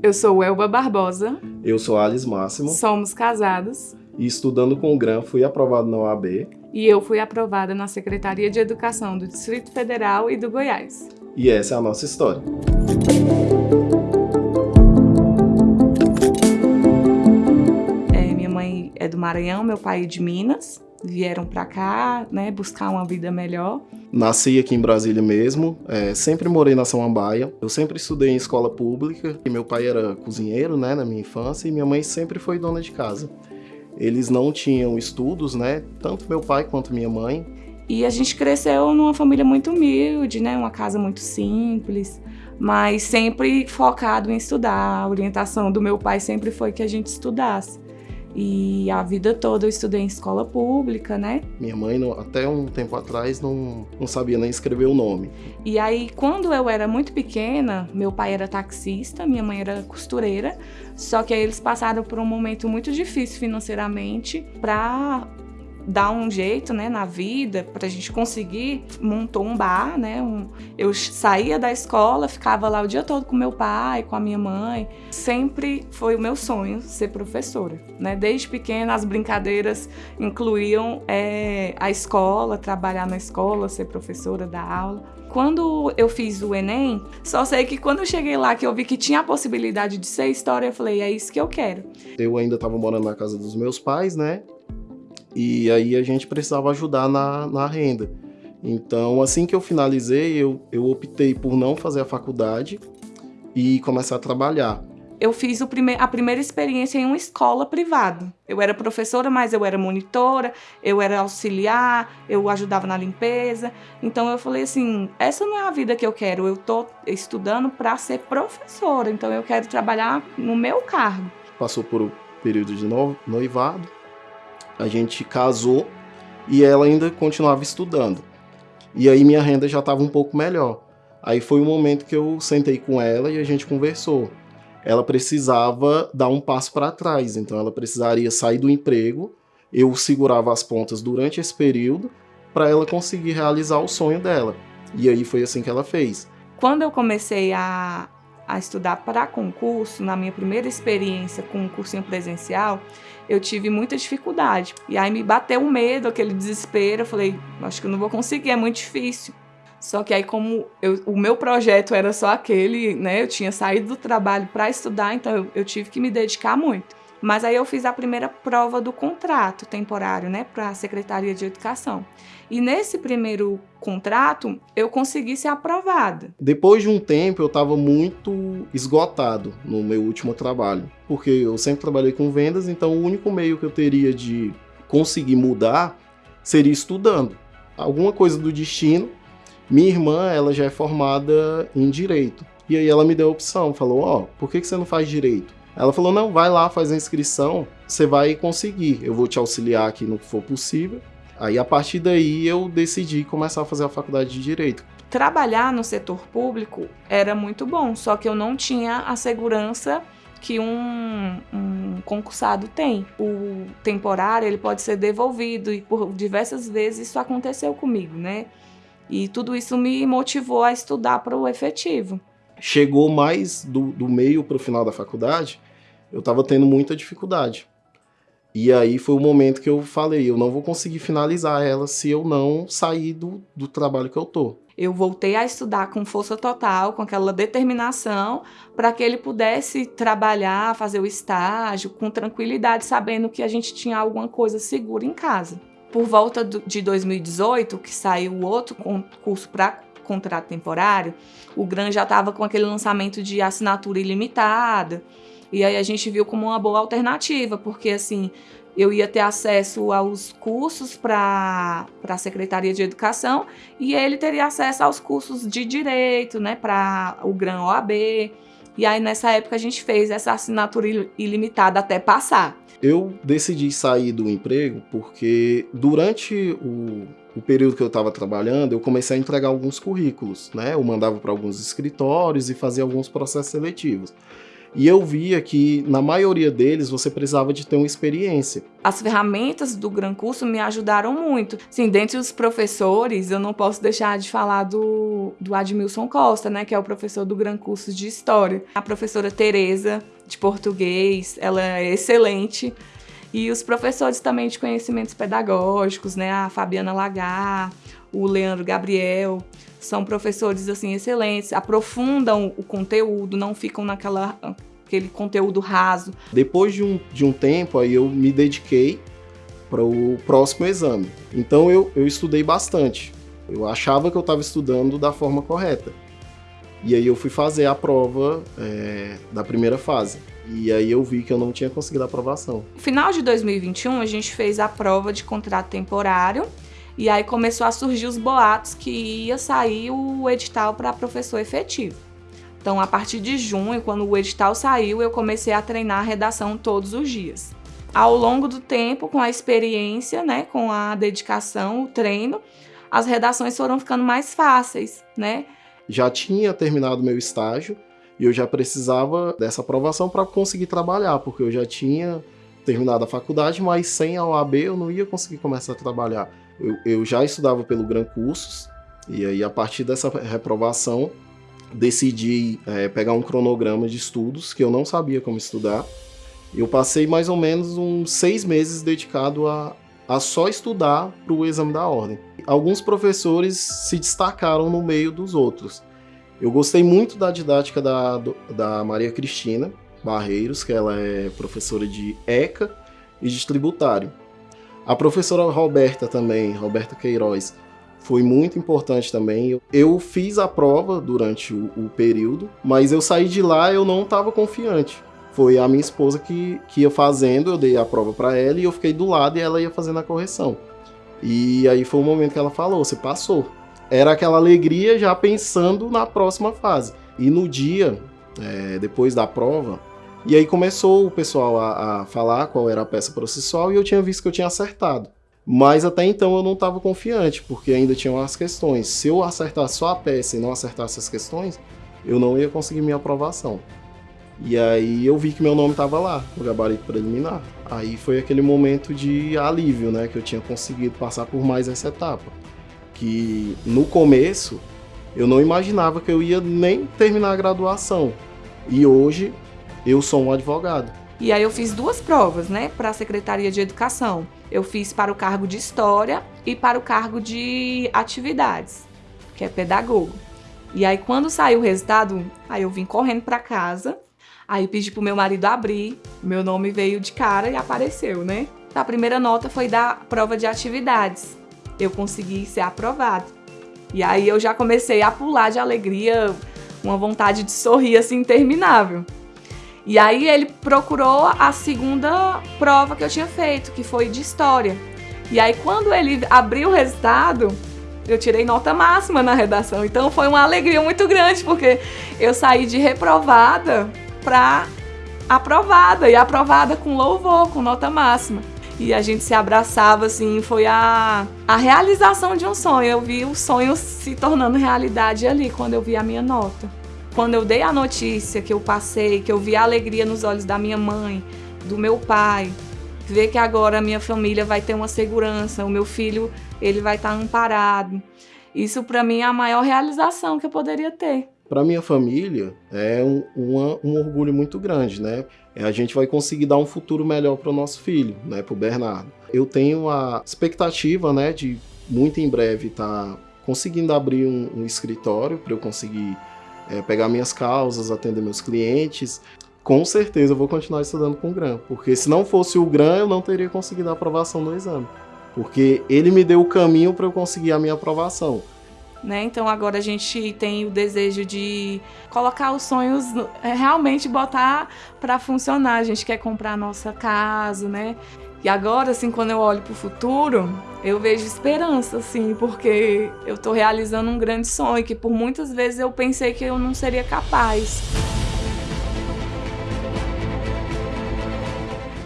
Eu sou Elba Barbosa. Eu sou Alice Máximo. Somos casados. E estudando com o GRAM, fui aprovado na OAB. E eu fui aprovada na Secretaria de Educação do Distrito Federal e do Goiás. E essa é a nossa história. É, minha mãe é do Maranhão, meu pai é de Minas vieram para cá, né, buscar uma vida melhor. Nasci aqui em Brasília mesmo, é, sempre morei na Samambaia. Eu sempre estudei em escola pública, e meu pai era cozinheiro, né, na minha infância, e minha mãe sempre foi dona de casa. Eles não tinham estudos, né, tanto meu pai quanto minha mãe. E a gente cresceu numa família muito humilde, né, uma casa muito simples, mas sempre focado em estudar. A orientação do meu pai sempre foi que a gente estudasse. E a vida toda eu estudei em escola pública, né? Minha mãe, até um tempo atrás, não, não sabia nem escrever o nome. E aí, quando eu era muito pequena, meu pai era taxista, minha mãe era costureira, só que aí eles passaram por um momento muito difícil financeiramente para dar um jeito, né, na vida, para a gente conseguir, montou um bar, né, um, eu saía da escola, ficava lá o dia todo com meu pai, com a minha mãe, sempre foi o meu sonho ser professora, né, desde pequena as brincadeiras incluíam é, a escola, trabalhar na escola, ser professora, dar aula. Quando eu fiz o Enem, só sei que quando eu cheguei lá, que eu vi que tinha a possibilidade de ser história, eu falei, é isso que eu quero. Eu ainda estava morando na casa dos meus pais, né? E aí a gente precisava ajudar na, na renda. Então, assim que eu finalizei, eu, eu optei por não fazer a faculdade e começar a trabalhar. Eu fiz prime a primeira experiência em uma escola privada. Eu era professora, mas eu era monitora, eu era auxiliar, eu ajudava na limpeza. Então eu falei assim, essa não é a vida que eu quero. Eu tô estudando para ser professora, então eu quero trabalhar no meu cargo. Passou por um período de noivado, a gente casou e ela ainda continuava estudando. E aí minha renda já estava um pouco melhor. Aí foi o momento que eu sentei com ela e a gente conversou. Ela precisava dar um passo para trás, então ela precisaria sair do emprego. Eu segurava as pontas durante esse período para ela conseguir realizar o sonho dela. E aí foi assim que ela fez. Quando eu comecei a, a estudar para concurso, na minha primeira experiência com um cursinho presencial, eu tive muita dificuldade. E aí me bateu um medo, aquele desespero. Eu falei, acho que eu não vou conseguir, é muito difícil. Só que aí, como eu, o meu projeto era só aquele, né? Eu tinha saído do trabalho para estudar, então eu, eu tive que me dedicar muito. Mas aí eu fiz a primeira prova do contrato temporário, né, para a Secretaria de Educação. E nesse primeiro contrato, eu consegui ser aprovada. Depois de um tempo, eu estava muito esgotado no meu último trabalho, porque eu sempre trabalhei com vendas, então o único meio que eu teria de conseguir mudar seria estudando. Alguma coisa do destino. Minha irmã, ela já é formada em direito. E aí ela me deu a opção, falou: "Ó, oh, por que que você não faz direito?" Ela falou: não, vai lá, faz a inscrição, você vai conseguir. Eu vou te auxiliar aqui no que for possível. Aí a partir daí eu decidi começar a fazer a faculdade de direito. Trabalhar no setor público era muito bom, só que eu não tinha a segurança que um, um, concursado tem. O temporário ele pode ser devolvido e por diversas vezes isso aconteceu comigo, né? E tudo isso me motivou a estudar para o efetivo. Chegou mais do, do meio para o final da faculdade, eu estava tendo muita dificuldade. E aí foi o momento que eu falei, eu não vou conseguir finalizar ela se eu não sair do, do trabalho que eu tô. Eu voltei a estudar com força total, com aquela determinação, para que ele pudesse trabalhar, fazer o estágio com tranquilidade, sabendo que a gente tinha alguma coisa segura em casa. Por volta de 2018, que saiu o outro concurso para contrato temporário, o GRAN já estava com aquele lançamento de assinatura ilimitada. E aí a gente viu como uma boa alternativa, porque assim, eu ia ter acesso aos cursos para a Secretaria de Educação e ele teria acesso aos cursos de Direito, né, para o GRAM OAB. E aí nessa época a gente fez essa assinatura ilimitada até passar. Eu decidi sair do emprego porque durante o, o período que eu estava trabalhando, eu comecei a entregar alguns currículos, né? Eu mandava para alguns escritórios e fazia alguns processos seletivos. E eu via que na maioria deles você precisava de ter uma experiência. As ferramentas do Gran Curso me ajudaram muito. Sim, dentre os professores, eu não posso deixar de falar do, do Admilson Costa, né, que é o professor do Gran Curso de História. A professora Tereza, de português, ela é excelente. E os professores também de conhecimentos pedagógicos, né, a Fabiana Lagar, o Leandro Gabriel, são professores assim excelentes, aprofundam o conteúdo, não ficam naquela aquele conteúdo raso. Depois de um, de um tempo, aí eu me dediquei para o próximo exame. Então eu, eu estudei bastante. Eu achava que eu estava estudando da forma correta. E aí eu fui fazer a prova é, da primeira fase. E aí eu vi que eu não tinha conseguido a aprovação. No final de 2021, a gente fez a prova de contrato temporário e aí começou a surgir os boatos que ia sair o edital para professor efetivo. Então, a partir de junho, quando o edital saiu, eu comecei a treinar a redação todos os dias. Ao longo do tempo, com a experiência, né, com a dedicação, o treino, as redações foram ficando mais fáceis, né? Já tinha terminado meu estágio e eu já precisava dessa aprovação para conseguir trabalhar, porque eu já tinha terminado a faculdade, mas sem a OAB eu não ia conseguir começar a trabalhar eu, eu já estudava pelo Gran Cursos, e aí a partir dessa reprovação decidi é, pegar um cronograma de estudos que eu não sabia como estudar. Eu passei mais ou menos uns seis meses dedicado a, a só estudar para o exame da ordem. Alguns professores se destacaram no meio dos outros. Eu gostei muito da didática da, da Maria Cristina Barreiros, que ela é professora de ECA e de tributário. A professora Roberta também, Roberta Queiroz, foi muito importante também. Eu fiz a prova durante o, o período, mas eu saí de lá eu não estava confiante. Foi a minha esposa que, que ia fazendo, eu dei a prova para ela e eu fiquei do lado e ela ia fazendo a correção. E aí foi o momento que ela falou: você passou. Era aquela alegria já pensando na próxima fase. E no dia, é, depois da prova, e aí começou o pessoal a, a falar qual era a peça processual e eu tinha visto que eu tinha acertado. Mas até então eu não estava confiante, porque ainda tinham as questões. Se eu acertasse só a peça e não acertasse as questões, eu não ia conseguir minha aprovação. E aí eu vi que meu nome estava lá, no gabarito preliminar. Aí foi aquele momento de alívio, né, que eu tinha conseguido passar por mais essa etapa. Que no começo eu não imaginava que eu ia nem terminar a graduação. E hoje eu sou um advogado. E aí eu fiz duas provas, né, para a Secretaria de Educação. Eu fiz para o cargo de História e para o cargo de Atividades, que é pedagogo. E aí quando saiu o resultado, aí eu vim correndo para casa, aí pedi pro meu marido abrir, meu nome veio de cara e apareceu, né? A primeira nota foi da prova de atividades. Eu consegui ser aprovado. E aí eu já comecei a pular de alegria, uma vontade de sorrir assim interminável. E aí ele procurou a segunda prova que eu tinha feito, que foi de história. E aí quando ele abriu o resultado, eu tirei nota máxima na redação. Então foi uma alegria muito grande, porque eu saí de reprovada para aprovada e aprovada com louvor, com nota máxima. E a gente se abraçava assim, foi a, a realização de um sonho. Eu vi o sonho se tornando realidade ali quando eu vi a minha nota. Quando eu dei a notícia que eu passei, que eu vi a alegria nos olhos da minha mãe, do meu pai, ver que agora a minha família vai ter uma segurança, o meu filho ele vai estar amparado. Isso para mim é a maior realização que eu poderia ter. Para minha família é um, uma, um orgulho muito grande, né? É, a gente vai conseguir dar um futuro melhor para o nosso filho, né? Para o Bernardo. Eu tenho a expectativa, né, de muito em breve estar tá conseguindo abrir um, um escritório para eu conseguir é, pegar minhas causas, atender meus clientes, com certeza eu vou continuar estudando com o GRAM, porque se não fosse o GRAM, eu não teria conseguido a aprovação no exame, porque ele me deu o caminho para eu conseguir a minha aprovação. Né? Então agora a gente tem o desejo de colocar os sonhos, é, realmente botar para funcionar. A gente quer comprar a nossa casa, né? E agora, assim, quando eu olho para o futuro, eu vejo esperança, assim, porque eu estou realizando um grande sonho que por muitas vezes eu pensei que eu não seria capaz.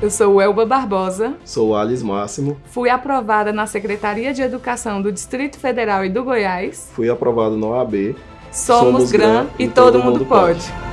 Eu sou Elba Barbosa. Sou Alice Máximo. Fui aprovada na Secretaria de Educação do Distrito Federal e do Goiás. Fui aprovado no OAB. Somos, Somos GRAM, e todo, todo mundo pode. pode.